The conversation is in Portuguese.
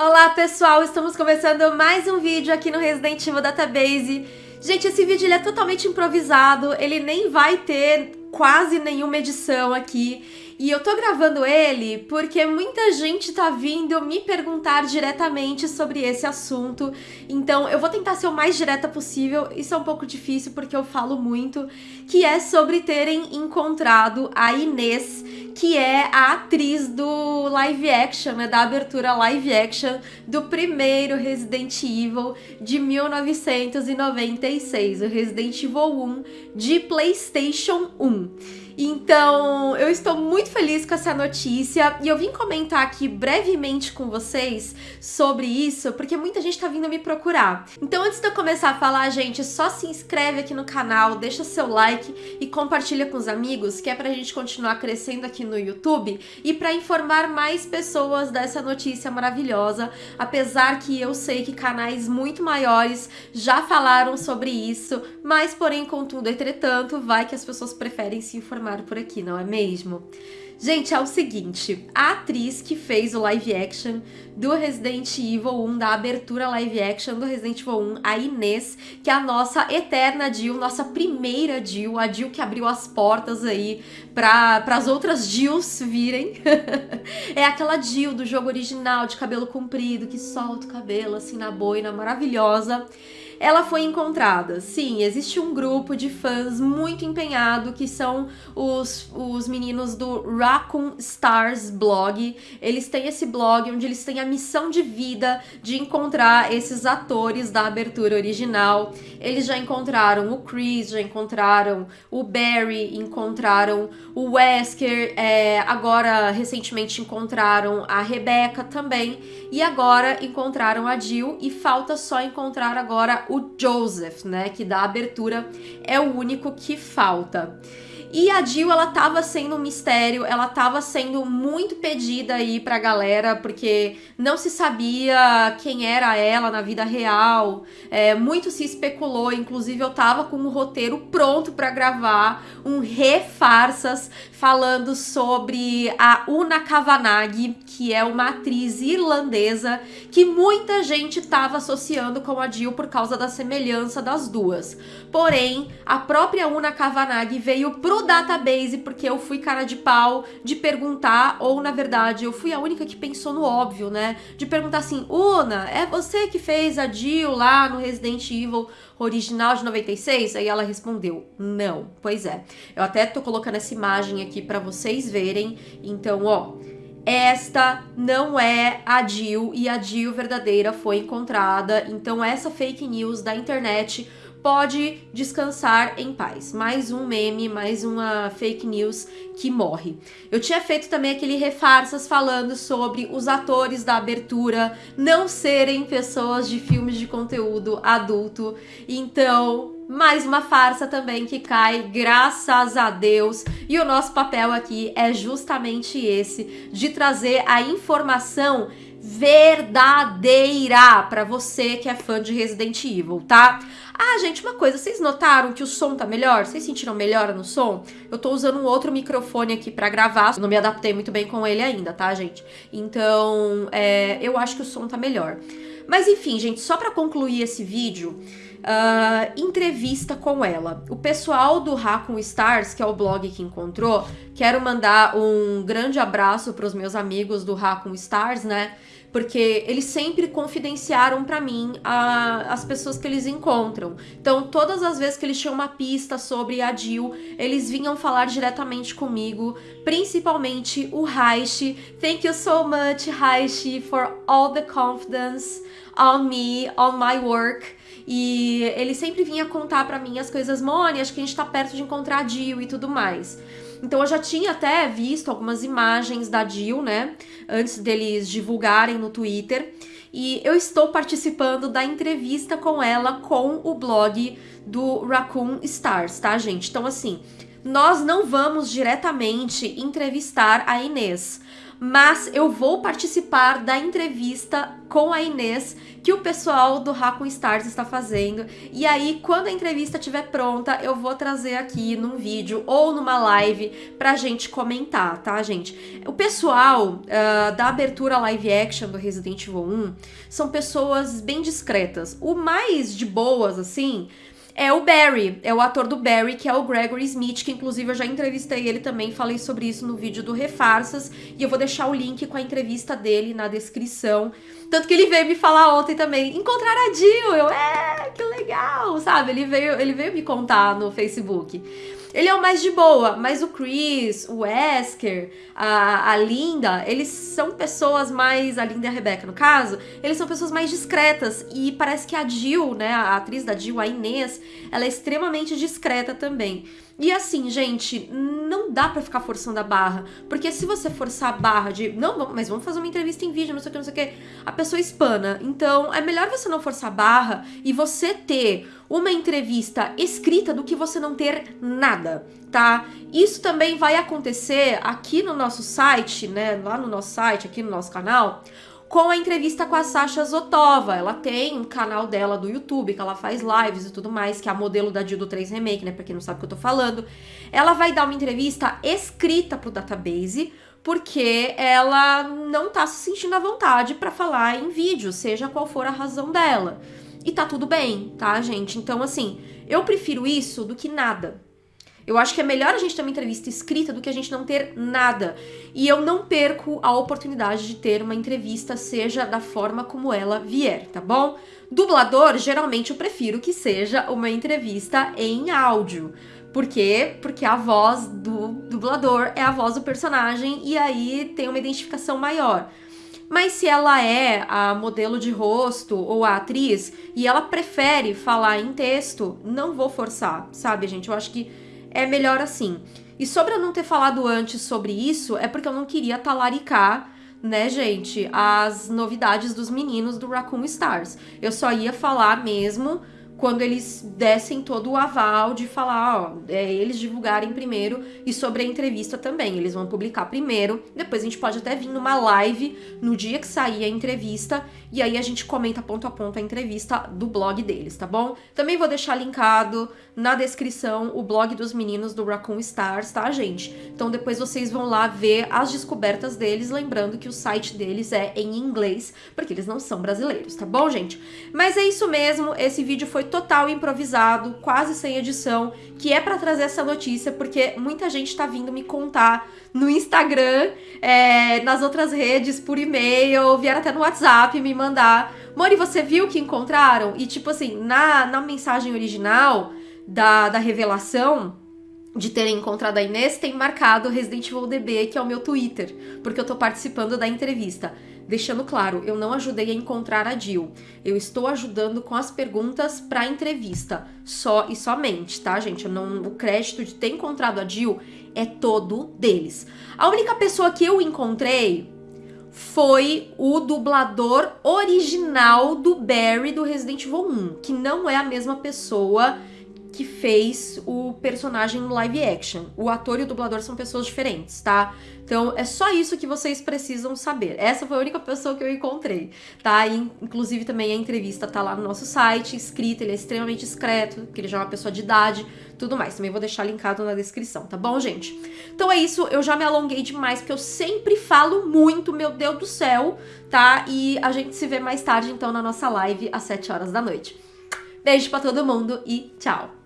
Olá pessoal, estamos começando mais um vídeo aqui no Resident Evil Database. Gente, esse vídeo ele é totalmente improvisado, ele nem vai ter quase nenhuma edição aqui. E eu tô gravando ele porque muita gente tá vindo me perguntar diretamente sobre esse assunto. Então eu vou tentar ser o mais direta possível. Isso é um pouco difícil porque eu falo muito, que é sobre terem encontrado a Inês, que é a atriz do live action, né, da abertura live action do primeiro Resident Evil de 1996, o Resident Evil 1 de PlayStation 1. Então, eu estou muito feliz com essa notícia e eu vim comentar aqui brevemente com vocês sobre isso, porque muita gente tá vindo me procurar. Então, antes de eu começar a falar, gente, só se inscreve aqui no canal, deixa seu like e compartilha com os amigos, que é pra gente continuar crescendo aqui no YouTube e para informar mais pessoas dessa notícia maravilhosa, apesar que eu sei que canais muito maiores já falaram sobre isso, mas porém, contudo, entretanto, vai que as pessoas preferem se informar por aqui, não é mesmo? Gente, é o seguinte, a atriz que fez o live action do Resident Evil 1, da abertura live action do Resident Evil 1, a Inês, que é a nossa eterna Jill, nossa primeira Jill, a Jill que abriu as portas aí para as outras Jills virem. é aquela Jill do jogo original, de cabelo comprido, que solta o cabelo assim na boina, maravilhosa ela foi encontrada. Sim, existe um grupo de fãs muito empenhado que são os, os meninos do Raccoon Stars blog. Eles têm esse blog onde eles têm a missão de vida de encontrar esses atores da abertura original. Eles já encontraram o Chris, já encontraram o Barry, encontraram o Wesker, é, agora recentemente encontraram a Rebecca também, e agora encontraram a Jill, e falta só encontrar agora o Joseph, né, que da abertura é o único que falta. E a Jill, ela tava sendo um mistério, ela tava sendo muito pedida aí pra galera, porque não se sabia quem era ela na vida real, é, muito se especulou, inclusive eu tava com o roteiro pronto para gravar um refarsas falando sobre a Una Kavanagh, que é uma atriz irlandesa que muita gente tava associando com a Jill por causa da semelhança das duas. Porém, a própria Una Kavanagh veio pro database porque eu fui cara de pau de perguntar, ou na verdade eu fui a única que pensou no óbvio, né? De perguntar assim, Una, é você que fez a Jill lá no Resident Evil original de 96? Aí ela respondeu, não. Pois é, eu até tô colocando essa imagem aqui para vocês verem, então ó... Esta não é a Jill e a Jill verdadeira foi encontrada, então essa fake news da internet pode descansar em paz. Mais um meme, mais uma fake news que morre. Eu tinha feito também aquele refarsas falando sobre os atores da abertura não serem pessoas de filmes de conteúdo adulto. Então, mais uma farsa também que cai, graças a Deus. E o nosso papel aqui é justamente esse, de trazer a informação verdadeira para você que é fã de Resident Evil, tá? Ah, gente, uma coisa, vocês notaram que o som tá melhor? Vocês sentiram melhora no som? Eu tô usando um outro microfone aqui pra gravar, não me adaptei muito bem com ele ainda, tá, gente? Então, é, eu acho que o som tá melhor. Mas enfim, gente, só pra concluir esse vídeo, uh, entrevista com ela. O pessoal do Raccoon Stars, que é o blog que encontrou, quero mandar um grande abraço pros meus amigos do Raccoon Stars, né? Porque eles sempre confidenciaram para mim a, as pessoas que eles encontram. Então, todas as vezes que eles tinham uma pista sobre a Jill, eles vinham falar diretamente comigo, principalmente o Raishi. Thank you so much, Raishi, for all the confidence on me, on my work. E ele sempre vinha contar para mim as coisas, Moni, acho que a gente tá perto de encontrar a Jill e tudo mais. Então eu já tinha até visto algumas imagens da Jill, né? Antes deles divulgarem no Twitter. E eu estou participando da entrevista com ela com o blog do Raccoon Stars, tá, gente? Então, assim, nós não vamos diretamente entrevistar a Inês, mas eu vou participar da entrevista com a Inês que o pessoal do Raccoon Stars está fazendo. E aí, quando a entrevista estiver pronta, eu vou trazer aqui num vídeo ou numa live pra gente comentar, tá, gente? O pessoal uh, da abertura live action do Resident Evil 1 são pessoas bem discretas. O mais de boas, assim, é o Barry, é o ator do Barry, que é o Gregory Smith, que inclusive eu já entrevistei ele também, falei sobre isso no vídeo do Refarsas, e eu vou deixar o link com a entrevista dele na descrição. Tanto que ele veio me falar ontem também, encontrar a Jill, eu, é, que legal, sabe? Ele veio, ele veio me contar no Facebook. Ele é o mais de boa, mas o Chris, o Wesker, a, a Linda, eles são pessoas mais. A Linda e a Rebecca, no caso, eles são pessoas mais discretas. E parece que a Jill, né, a atriz da Jill, a Inês, ela é extremamente discreta também. E assim, gente, não dá para ficar forçando a barra. Porque se você forçar a barra de, não, mas vamos fazer uma entrevista em vídeo, não sei o que, não sei o que, a pessoa espana. Então, é melhor você não forçar a barra e você ter uma entrevista escrita do que você não ter nada, tá? Isso também vai acontecer aqui no nosso site, né? Lá no nosso site, aqui no nosso canal com a entrevista com a Sasha Zotova. Ela tem um canal dela do YouTube, que ela faz lives e tudo mais, que é a modelo da Dildo 3 Remake, né? Pra quem não sabe o que eu tô falando. Ela vai dar uma entrevista escrita pro database, porque ela não tá se sentindo à vontade para falar em vídeo, seja qual for a razão dela. E tá tudo bem, tá, gente? Então, assim, eu prefiro isso do que nada. Eu acho que é melhor a gente ter uma entrevista escrita do que a gente não ter nada. E eu não perco a oportunidade de ter uma entrevista, seja da forma como ela vier, tá bom? Dublador, geralmente eu prefiro que seja uma entrevista em áudio. Por quê? Porque a voz do dublador é a voz do personagem e aí tem uma identificação maior. Mas se ela é a modelo de rosto ou a atriz e ela prefere falar em texto, não vou forçar, sabe, gente? Eu acho que é melhor assim. E sobre eu não ter falado antes sobre isso, é porque eu não queria talaricar né, gente, as novidades dos meninos do Raccoon Stars. Eu só ia falar mesmo quando eles dessem todo o aval de falar, ó, é, eles divulgarem primeiro e sobre a entrevista também. Eles vão publicar primeiro, depois a gente pode até vir numa live no dia que sair a entrevista e aí a gente comenta ponto a ponto a entrevista do blog deles, tá bom? Também vou deixar linkado na descrição o blog dos meninos do Raccoon Stars, tá, gente? Então depois vocês vão lá ver as descobertas deles, lembrando que o site deles é em inglês, porque eles não são brasileiros, tá bom, gente? Mas é isso mesmo, esse vídeo foi total improvisado, quase sem edição, que é para trazer essa notícia, porque muita gente tá vindo me contar no Instagram, é, nas outras redes, por e-mail, vieram até no WhatsApp me mandar. Mori, você viu que encontraram? E tipo assim, na, na mensagem original da, da revelação, de terem encontrado a Inês, tem marcado Resident Evil DB, que é o meu Twitter, porque eu tô participando da entrevista. Deixando claro, eu não ajudei a encontrar a Jill. Eu estou ajudando com as perguntas para a entrevista, só e somente, tá, gente? Não, o crédito de ter encontrado a Jill é todo deles. A única pessoa que eu encontrei foi o dublador original do Barry do Resident Evil 1, que não é a mesma pessoa que fez o personagem no live action. O ator e o dublador são pessoas diferentes, tá? Então é só isso que vocês precisam saber. Essa foi a única pessoa que eu encontrei, tá? E, inclusive também a entrevista tá lá no nosso site, escrita, ele é extremamente discreto, que ele já é uma pessoa de idade, tudo mais. Também vou deixar linkado na descrição, tá bom, gente? Então é isso, eu já me alonguei demais, porque eu sempre falo muito, meu Deus do céu, tá? E a gente se vê mais tarde, então, na nossa live às 7 horas da noite. Beijo pra todo mundo e tchau!